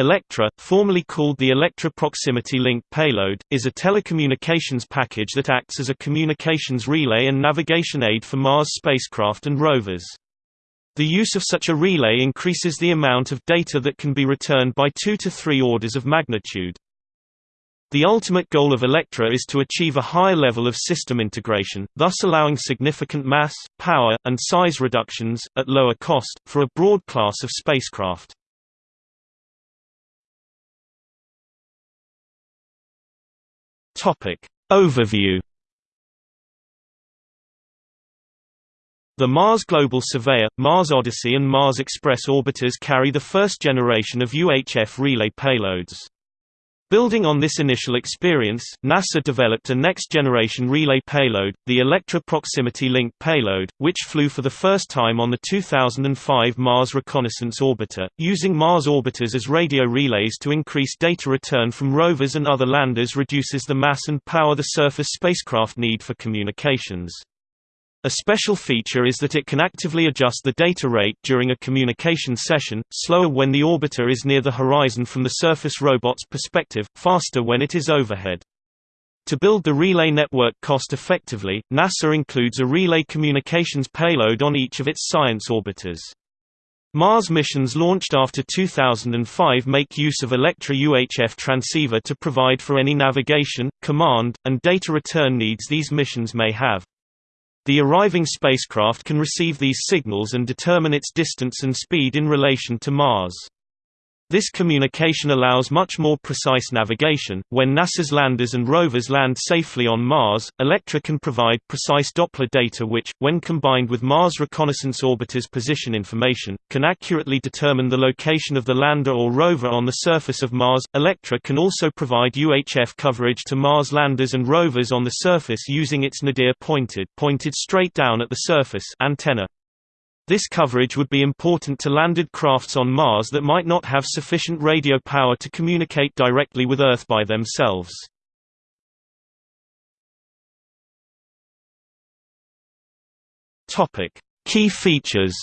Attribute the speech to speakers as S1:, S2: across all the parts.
S1: Electra, formerly called the Electra Proximity Link Payload, is a telecommunications package that acts as a communications relay and navigation aid for Mars spacecraft and rovers. The use of such a relay increases the amount of data that can be returned by two to three orders of magnitude. The ultimate goal of Electra is to achieve a higher level of system integration, thus allowing significant mass, power, and size reductions, at lower cost, for a broad class of spacecraft. Topic. Overview The Mars Global Surveyor, Mars Odyssey and Mars Express orbiters carry the first generation of UHF relay payloads. Building on this initial experience, NASA developed a next-generation relay payload, the Electra Proximity Link payload, which flew for the first time on the 2005 Mars Reconnaissance Orbiter, using Mars orbiters as radio relays to increase data return from rovers and other landers reduces the mass and power the surface spacecraft need for communications. A special feature is that it can actively adjust the data rate during a communication session, slower when the orbiter is near the horizon from the surface robot's perspective, faster when it is overhead. To build the relay network cost-effectively, NASA includes a relay communications payload on each of its science orbiters. Mars missions launched after 2005 make use of Electra UHF transceiver to provide for any navigation, command, and data return needs these missions may have. The arriving spacecraft can receive these signals and determine its distance and speed in relation to Mars. This communication allows much more precise navigation. When NASA's landers and rovers land safely on Mars, Electra can provide precise Doppler data which, when combined with Mars Reconnaissance Orbiter's position information, can accurately determine the location of the lander or rover on the surface of Mars. Electra can also provide UHF coverage to Mars landers and rovers on the surface using its nadir pointed, pointed straight down at the surface antenna. This coverage would be important to landed crafts on Mars that might not have sufficient radio power to communicate directly with Earth by themselves. Topic: Key features.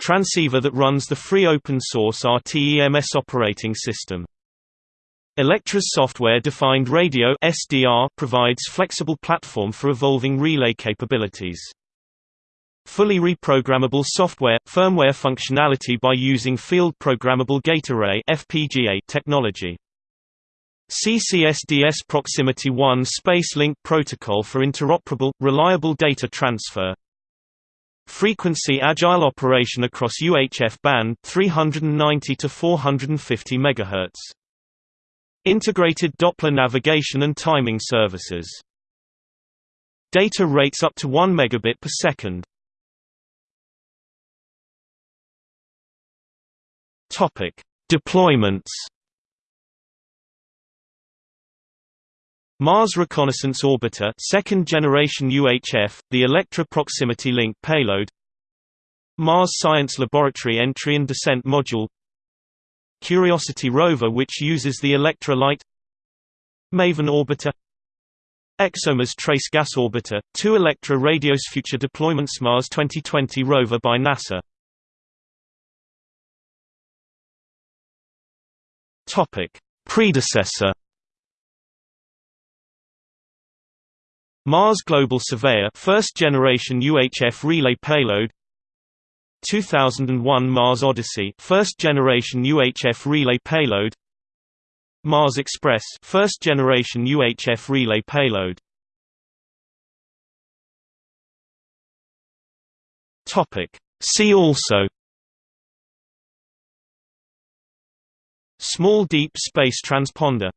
S1: Transceiver that runs the free open source RTEMS operating system. Electra's software-defined radio (SDR) provides flexible platform for evolving relay capabilities. Fully reprogrammable software firmware functionality by using field programmable gate array (FPGA) technology. CCSDS Proximity 1 Space Link Protocol for interoperable, reliable data transfer. Frequency agile operation across UHF band 390 to 450 MHz. Integrated Doppler navigation and timing services. Data rates up to 1 megabit per second. Topic: Deployments. Mars Reconnaissance Orbiter, second generation UHF, the Electra Proximity Link payload. Mars Science Laboratory Entry and Descent Module Curiosity rover which uses the Electra Lite Maven orbiter. ExoMars Trace Gas Orbiter, two Electra Radios Future Deployments Mars 2020 rover by NASA. Topic. Predecessor. Mars Global Surveyor. First generation UHF relay payload 2001 Mars Odyssey first generation UHF relay payload. Mars Express first generation UHF relay payload. Topic. See also. Small deep space transponder